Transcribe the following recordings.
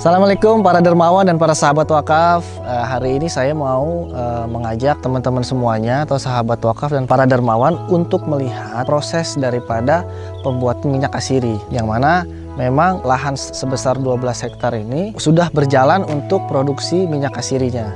Assalamualaikum para dermawan dan para sahabat wakaf. Uh, hari ini saya mau uh, mengajak teman-teman semuanya atau sahabat wakaf dan para dermawan untuk melihat proses daripada pembuatan minyak asiri yang mana memang lahan sebesar 12 hektar ini sudah berjalan untuk produksi minyak asirinya.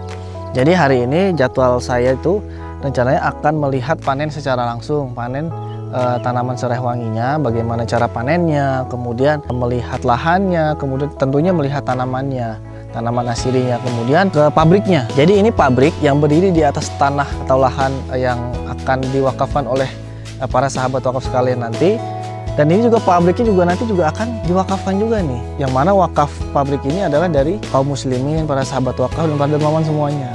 Jadi hari ini jadwal saya itu rencananya akan melihat panen secara langsung, panen uh, tanaman serai wanginya, bagaimana cara panennya, kemudian melihat lahannya, kemudian tentunya melihat tanamannya, tanaman asirinya, kemudian ke pabriknya. Jadi ini pabrik yang berdiri di atas tanah atau lahan yang akan diwakafkan oleh uh, para sahabat wakaf sekalian nanti. Dan ini juga pabriknya juga nanti juga akan diwakafkan juga nih. Yang mana wakaf pabrik ini adalah dari kaum muslimin, para sahabat wakaf dan para dermawan semuanya.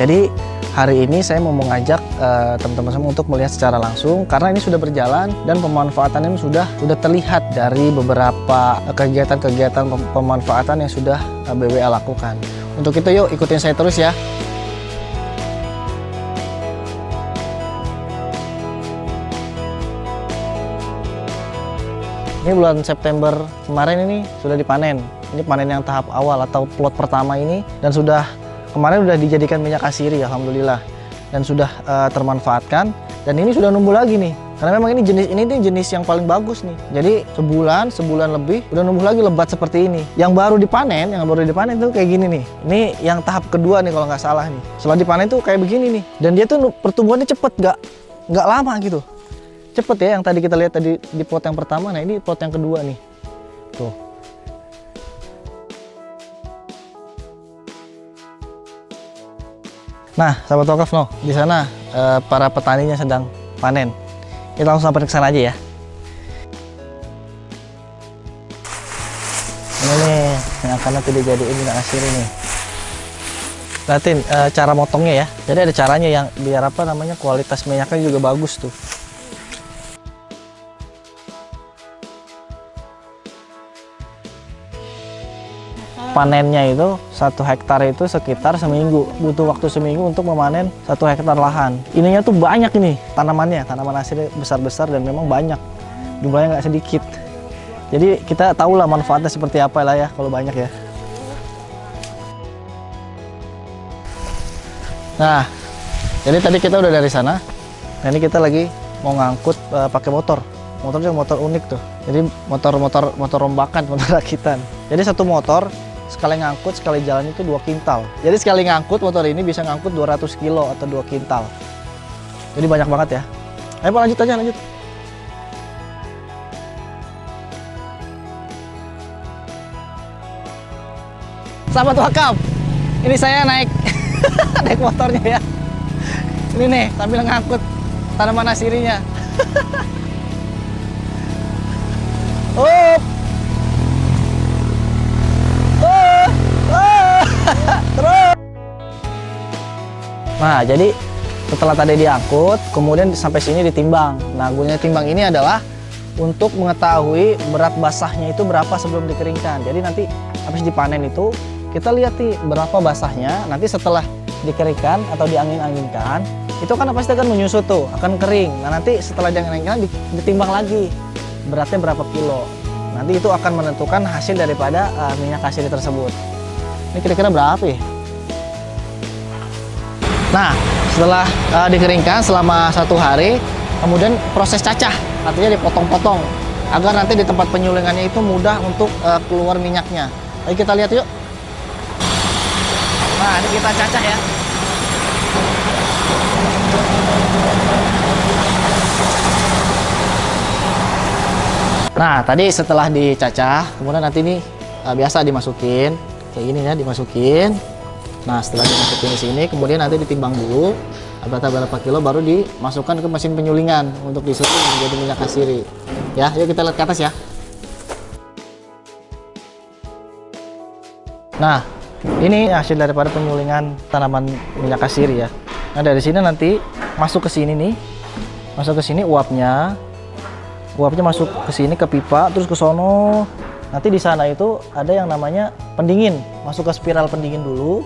Jadi hari ini saya mau mengajak eh, teman-teman uh, semua untuk melihat secara langsung karena ini sudah berjalan dan pemanfaatannya sudah sudah terlihat dari beberapa kegiatan-kegiatan pemanfaatan yang sudah uh, eh, BWA lakukan. Untuk itu yuk ikutin saya terus ya. Ini bulan September kemarin ini sudah dipanen. Ini panen yang tahap awal atau plot pertama ini dan sudah kemarin sudah dijadikan minyak asiri alhamdulillah. Dan sudah uh, termanfaatkan. Dan ini sudah numbuh lagi nih. Karena memang ini jenis ini nih jenis yang paling bagus nih. Jadi sebulan sebulan lebih udah numbuh lagi lebat seperti ini. Yang baru dipanen yang baru dipanen tuh kayak gini nih. Ini yang tahap kedua nih kalau nggak salah nih. Setelah dipanen tuh kayak begini nih. Dan dia tuh pertumbuhannya cepet nggak nggak lama gitu. Cepet ya yang tadi kita lihat tadi di pot yang pertama. Nah ini pot yang kedua nih. Tuh Nah, sahabat wakaf no, di sana eh, para petaninya sedang panen. Kita langsung sampai ke sana aja ya. Ini nih, yang akan nanti dijadiin minyak asir ini. Lihatin eh, cara motongnya ya. Jadi ada caranya yang biar apa namanya kualitas minyaknya juga bagus tuh. Panennya itu satu hektar itu sekitar seminggu. Butuh waktu seminggu untuk memanen satu hektar lahan. Ininya tuh banyak ini tanamannya. Tanaman hasilnya besar-besar dan memang banyak. Jumlahnya nggak sedikit. Jadi kita tahu lah manfaatnya seperti apa lah ya kalau banyak ya. Nah jadi tadi kita udah dari sana. Nah ini kita lagi mau ngangkut uh, pakai motor. Motornya motor unik tuh. Jadi motor-motor motor rombakan motor rakitan. Jadi satu motor sekali ngangkut sekali jalan itu dua kintal. Jadi sekali ngangkut motor ini bisa ngangkut 200 kilo atau dua kintal. Jadi banyak banget ya. Ayo Pak lanjut aja lanjut. Sahabat wakaf ini saya naik naik motornya ya. Ini nih sambil ngangkut tanaman asirinya Nah, jadi setelah tadi diangkut, kemudian sampai sini ditimbang. Nah, gunanya timbang ini adalah untuk mengetahui berat basahnya itu berapa sebelum dikeringkan. Jadi nanti habis dipanen itu kita lihat nih berapa basahnya. Nanti setelah dikeringkan atau diangin-anginkan, itu kan pasti akan menyusut tuh, akan kering. Nah, nanti setelah diangin-anginkan ditimbang lagi beratnya berapa kilo. Nanti itu akan menentukan hasil daripada uh, minyak hasil tersebut. Ini kira-kira berapa ya? Nah, setelah uh, dikeringkan selama satu hari, kemudian proses cacah, artinya dipotong-potong agar nanti di tempat penyulingannya itu mudah untuk uh, keluar minyaknya. Ayo kita lihat yuk. Nah, ini kita cacah ya. Nah, tadi setelah dicacah, kemudian nanti ini uh, biasa dimasukin kayak gini ya dimasukin nah setelah dimasukin di sini kemudian nanti ditimbang dulu berapa berapa kilo baru dimasukkan ke mesin penyulingan untuk disusun menjadi minyak asiri ya yuk kita lihat ke atas ya. Nah ini hasil daripada penyulingan tanaman minyak asiri ya. Nah dari sini nanti masuk ke sini nih. Masuk ke sini uapnya. Uapnya masuk ke sini ke pipa terus ke sono. Nanti di sana itu ada yang namanya pendingin. Masuk ke spiral pendingin dulu.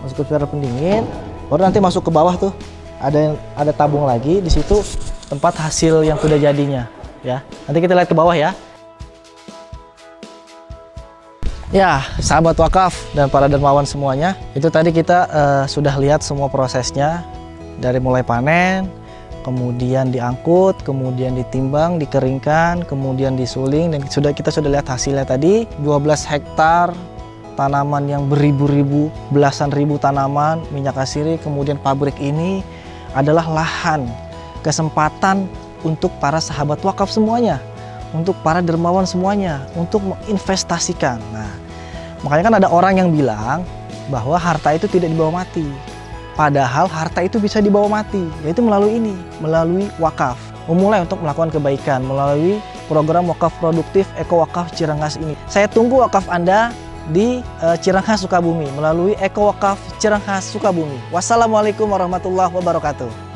Masuk ke spiral pendingin. Baru nanti masuk ke bawah tuh. Ada ada tabung lagi di situ tempat hasil yang sudah jadinya, ya. Nanti kita lihat ke bawah ya. Ya, sahabat wakaf dan para dermawan semuanya, itu tadi kita uh, sudah lihat semua prosesnya dari mulai panen, kemudian diangkut, kemudian ditimbang, dikeringkan, kemudian disuling dan sudah kita sudah lihat hasilnya tadi 12 hektar tanaman yang beribu-ribu, belasan ribu tanaman minyak asiri, kemudian pabrik ini adalah lahan kesempatan untuk para sahabat wakaf semuanya untuk para dermawan semuanya, untuk menginvestasikan. Nah, makanya kan ada orang yang bilang bahwa harta itu tidak dibawa mati. Padahal harta itu bisa dibawa mati, yaitu melalui ini, melalui wakaf. Memulai untuk melakukan kebaikan melalui program wakaf produktif Eko Wakaf Cirangas ini. Saya tunggu wakaf Anda di uh, Sukabumi melalui Eko Wakaf Cirangas Sukabumi. Wassalamualaikum warahmatullahi wabarakatuh.